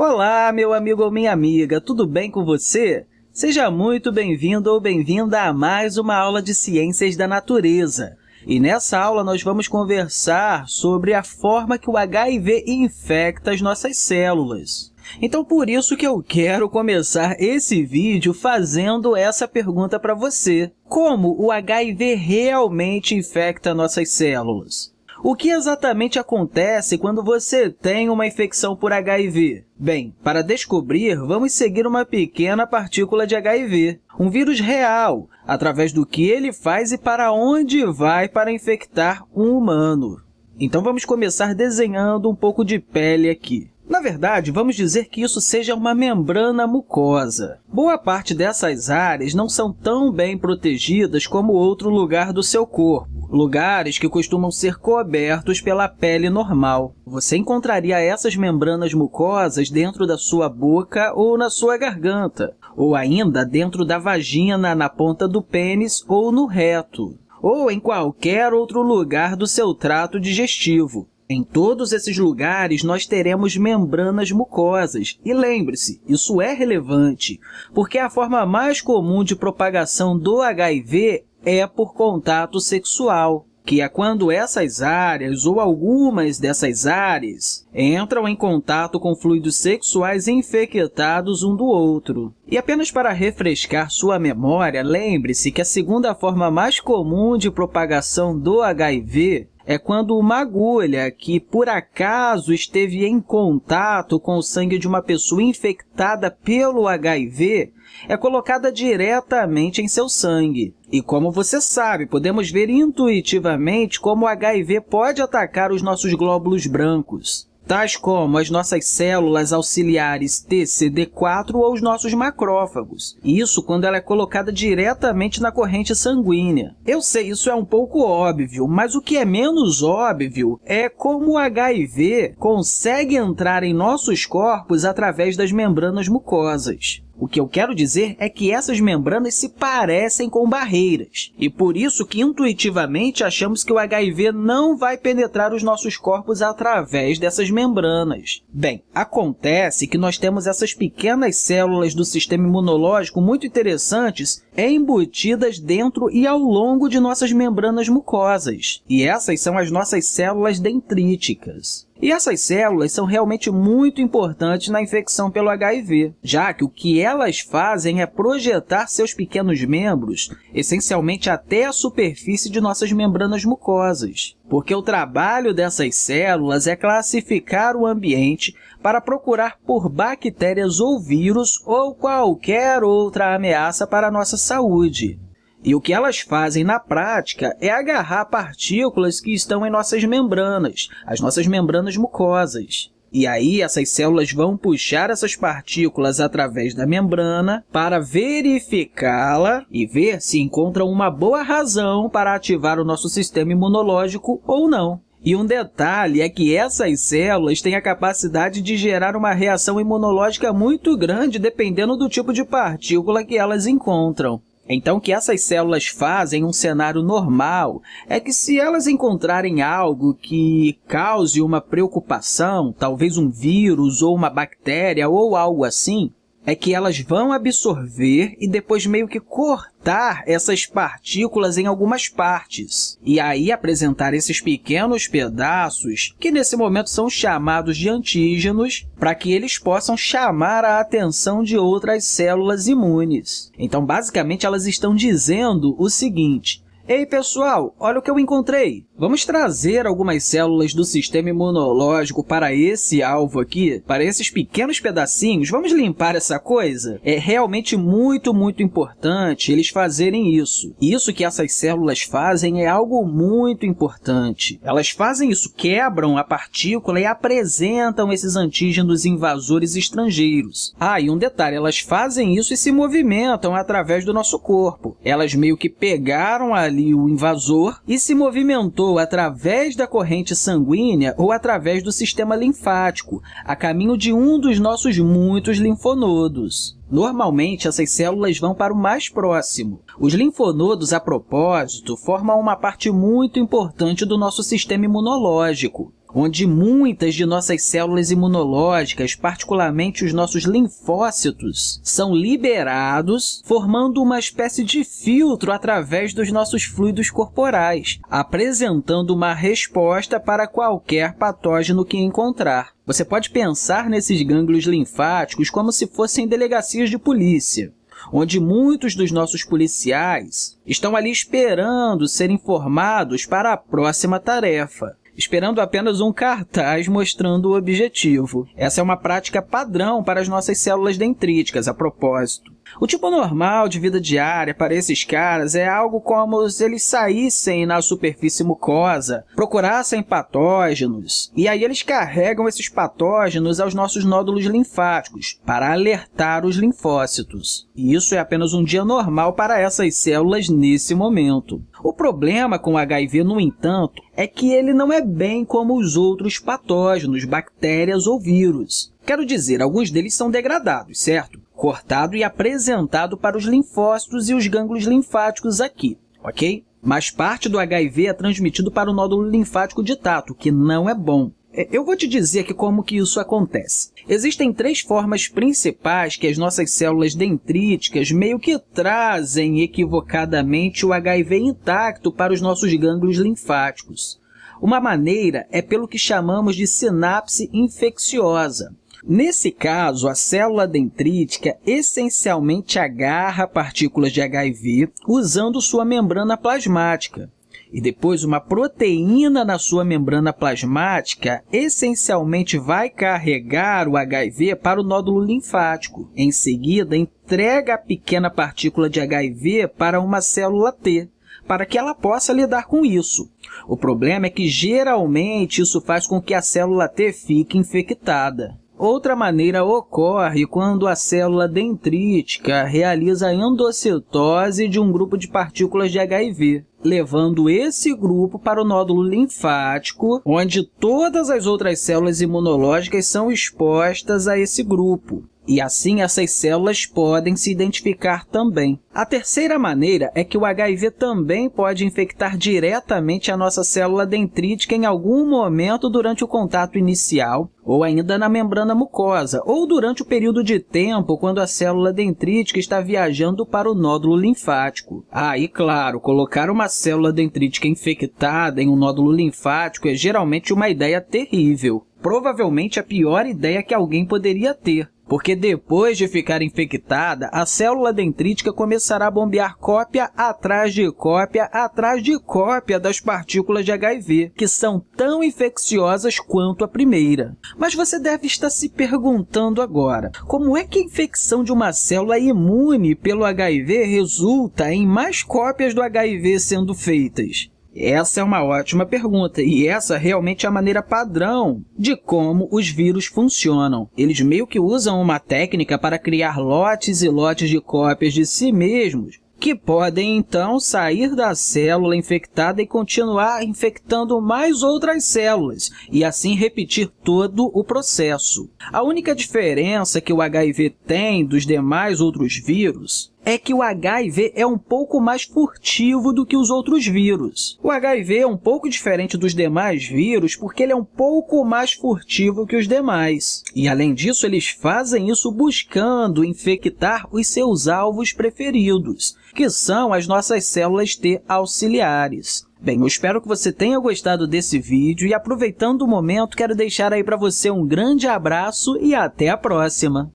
Olá, meu amigo ou minha amiga, tudo bem com você? Seja muito bem-vindo ou bem-vinda a mais uma aula de Ciências da Natureza. E nessa aula nós vamos conversar sobre a forma que o HIV infecta as nossas células. Então, por isso que eu quero começar esse vídeo fazendo essa pergunta para você. Como o HIV realmente infecta nossas células? O que exatamente acontece quando você tem uma infecção por HIV? Bem, para descobrir, vamos seguir uma pequena partícula de HIV, um vírus real, através do que ele faz e para onde vai para infectar um humano. Então, vamos começar desenhando um pouco de pele aqui. Na verdade, vamos dizer que isso seja uma membrana mucosa. Boa parte dessas áreas não são tão bem protegidas como outro lugar do seu corpo, lugares que costumam ser cobertos pela pele normal. Você encontraria essas membranas mucosas dentro da sua boca ou na sua garganta, ou ainda dentro da vagina, na ponta do pênis ou no reto, ou em qualquer outro lugar do seu trato digestivo. Em todos esses lugares, nós teremos membranas mucosas. E lembre-se, isso é relevante, porque a forma mais comum de propagação do HIV é por contato sexual, que é quando essas áreas ou algumas dessas áreas entram em contato com fluidos sexuais infectados um do outro. E apenas para refrescar sua memória, lembre-se que a segunda forma mais comum de propagação do HIV é quando uma agulha que, por acaso, esteve em contato com o sangue de uma pessoa infectada pelo HIV é colocada diretamente em seu sangue. E como você sabe, podemos ver intuitivamente como o HIV pode atacar os nossos glóbulos brancos tais como as nossas células auxiliares TCD4 ou os nossos macrófagos. Isso quando ela é colocada diretamente na corrente sanguínea. Eu sei, isso é um pouco óbvio, mas o que é menos óbvio é como o HIV consegue entrar em nossos corpos através das membranas mucosas. O que eu quero dizer é que essas membranas se parecem com barreiras, e por isso que intuitivamente achamos que o HIV não vai penetrar os nossos corpos através dessas membranas. Bem, acontece que nós temos essas pequenas células do sistema imunológico muito interessantes embutidas dentro e ao longo de nossas membranas mucosas, e essas são as nossas células dendríticas. E essas células são realmente muito importantes na infecção pelo HIV, já que o que elas fazem é projetar seus pequenos membros, essencialmente até a superfície de nossas membranas mucosas, porque o trabalho dessas células é classificar o ambiente para procurar por bactérias ou vírus ou qualquer outra ameaça para a nossa saúde. E o que elas fazem na prática é agarrar partículas que estão em nossas membranas, as nossas membranas mucosas. E aí, essas células vão puxar essas partículas através da membrana para verificá-la e ver se encontram uma boa razão para ativar o nosso sistema imunológico ou não. E um detalhe é que essas células têm a capacidade de gerar uma reação imunológica muito grande dependendo do tipo de partícula que elas encontram. Então, o que essas células fazem em um cenário normal é que, se elas encontrarem algo que cause uma preocupação, talvez um vírus ou uma bactéria ou algo assim, é que elas vão absorver e depois meio que cortar essas partículas em algumas partes. E aí apresentar esses pequenos pedaços, que nesse momento são chamados de antígenos, para que eles possam chamar a atenção de outras células imunes. Então, basicamente, elas estão dizendo o seguinte, Ei, pessoal, olha o que eu encontrei! Vamos trazer algumas células do sistema imunológico para esse alvo aqui, para esses pequenos pedacinhos. Vamos limpar essa coisa? É realmente muito, muito importante eles fazerem isso. Isso que essas células fazem é algo muito importante. Elas fazem isso, quebram a partícula e apresentam esses antígenos invasores estrangeiros. Ah, e um detalhe, elas fazem isso e se movimentam através do nosso corpo. Elas meio que pegaram ali o invasor e se movimentou ou através da corrente sanguínea ou através do sistema linfático, a caminho de um dos nossos muitos linfonodos. Normalmente, essas células vão para o mais próximo. Os linfonodos, a propósito, formam uma parte muito importante do nosso sistema imunológico. Onde muitas de nossas células imunológicas, particularmente os nossos linfócitos, são liberados, formando uma espécie de filtro através dos nossos fluidos corporais, apresentando uma resposta para qualquer patógeno que encontrar. Você pode pensar nesses gânglios linfáticos como se fossem delegacias de polícia onde muitos dos nossos policiais estão ali esperando ser informados para a próxima tarefa esperando apenas um cartaz mostrando o objetivo. Essa é uma prática padrão para as nossas células dendríticas, a propósito. O tipo normal de vida diária para esses caras é algo como se eles saíssem na superfície mucosa, procurassem patógenos, e aí eles carregam esses patógenos aos nossos nódulos linfáticos para alertar os linfócitos. E isso é apenas um dia normal para essas células nesse momento. O problema com o HIV, no entanto, é que ele não é bem como os outros patógenos, bactérias ou vírus. Quero dizer, alguns deles são degradados, certo? Cortado e apresentado para os linfócitos e os gânglios linfáticos aqui, ok? Mas parte do HIV é transmitido para o nódulo linfático de tato, que não é bom. É, eu vou te dizer aqui como que isso acontece. Existem três formas principais que as nossas células dendríticas meio que trazem equivocadamente o HIV intacto para os nossos gânglios linfáticos. Uma maneira é pelo que chamamos de sinapse infecciosa. Nesse caso, a célula dendrítica essencialmente agarra partículas de HIV usando sua membrana plasmática. E depois, uma proteína na sua membrana plasmática essencialmente vai carregar o HIV para o nódulo linfático. Em seguida, entrega a pequena partícula de HIV para uma célula T, para que ela possa lidar com isso. O problema é que, geralmente, isso faz com que a célula T fique infectada. Outra maneira ocorre quando a célula dendrítica realiza a endocitose de um grupo de partículas de HIV, levando esse grupo para o nódulo linfático, onde todas as outras células imunológicas são expostas a esse grupo e assim essas células podem se identificar também. A terceira maneira é que o HIV também pode infectar diretamente a nossa célula dendrítica em algum momento durante o contato inicial, ou ainda na membrana mucosa, ou durante o período de tempo quando a célula dendrítica está viajando para o nódulo linfático. Ah, e claro, colocar uma célula dendrítica infectada em um nódulo linfático é geralmente uma ideia terrível. Provavelmente a pior ideia que alguém poderia ter, porque depois de ficar infectada, a célula dendrítica começará a bombear cópia atrás de cópia atrás de cópia das partículas de HIV, que são tão infecciosas quanto a primeira. Mas você deve estar se perguntando agora, como é que a infecção de uma célula imune pelo HIV resulta em mais cópias do HIV sendo feitas? Essa é uma ótima pergunta, e essa realmente é a maneira padrão de como os vírus funcionam. Eles meio que usam uma técnica para criar lotes e lotes de cópias de si mesmos, que podem, então, sair da célula infectada e continuar infectando mais outras células, e assim repetir todo o processo. A única diferença que o HIV tem dos demais outros vírus é que o HIV é um pouco mais furtivo do que os outros vírus. O HIV é um pouco diferente dos demais vírus porque ele é um pouco mais furtivo que os demais. E, além disso, eles fazem isso buscando infectar os seus alvos preferidos, que são as nossas células T auxiliares. Bem, eu espero que você tenha gostado desse vídeo e, aproveitando o momento, quero deixar aí para você um grande abraço e até a próxima!